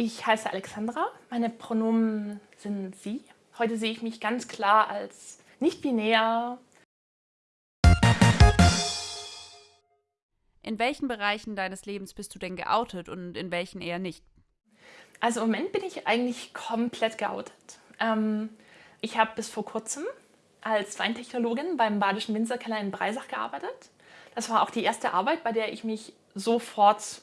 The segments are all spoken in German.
Ich heiße Alexandra, meine Pronomen sind sie. Heute sehe ich mich ganz klar als nicht-binär. In welchen Bereichen deines Lebens bist du denn geoutet und in welchen eher nicht? Also im Moment bin ich eigentlich komplett geoutet. Ähm, ich habe bis vor kurzem als Weintechnologin beim Badischen Winzerkeller in Breisach gearbeitet. Das war auch die erste Arbeit, bei der ich mich sofort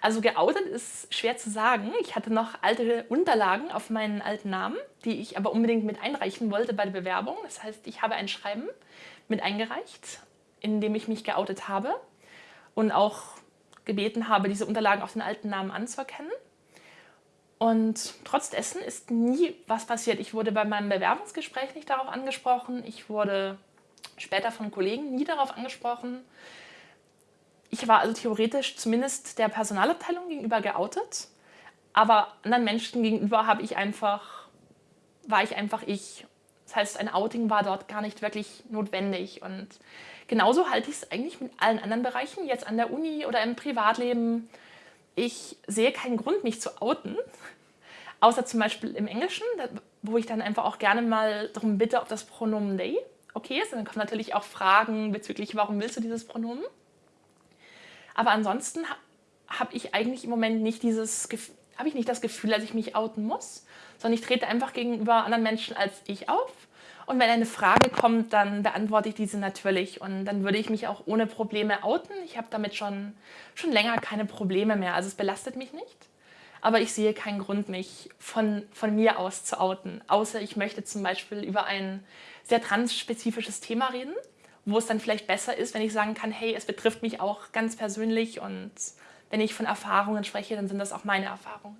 also geoutet ist schwer zu sagen. Ich hatte noch alte Unterlagen auf meinen alten Namen, die ich aber unbedingt mit einreichen wollte bei der Bewerbung. Das heißt, ich habe ein Schreiben mit eingereicht, in dem ich mich geoutet habe und auch gebeten habe, diese Unterlagen auf den alten Namen anzuerkennen. Und trotz dessen ist nie was passiert. Ich wurde bei meinem Bewerbungsgespräch nicht darauf angesprochen. Ich wurde später von Kollegen nie darauf angesprochen. Ich war also theoretisch zumindest der Personalabteilung gegenüber geoutet, aber anderen Menschen gegenüber habe ich einfach, war ich einfach ich. Das heißt, ein Outing war dort gar nicht wirklich notwendig. Und genauso halte ich es eigentlich mit allen anderen Bereichen, jetzt an der Uni oder im Privatleben. Ich sehe keinen Grund, mich zu outen, außer zum Beispiel im Englischen, wo ich dann einfach auch gerne mal darum bitte, ob das Pronomen they okay ist. Und dann kommen natürlich auch Fragen bezüglich, warum willst du dieses Pronomen? Aber ansonsten habe ich eigentlich im Moment nicht dieses habe ich nicht das Gefühl, dass ich mich outen muss, sondern ich trete einfach gegenüber anderen Menschen als ich auf. Und wenn eine Frage kommt, dann beantworte ich diese natürlich und dann würde ich mich auch ohne Probleme outen. Ich habe damit schon, schon länger keine Probleme mehr, also es belastet mich nicht. Aber ich sehe keinen Grund, mich von, von mir aus zu outen, außer ich möchte zum Beispiel über ein sehr transspezifisches Thema reden wo es dann vielleicht besser ist, wenn ich sagen kann, hey, es betrifft mich auch ganz persönlich und wenn ich von Erfahrungen spreche, dann sind das auch meine Erfahrungen.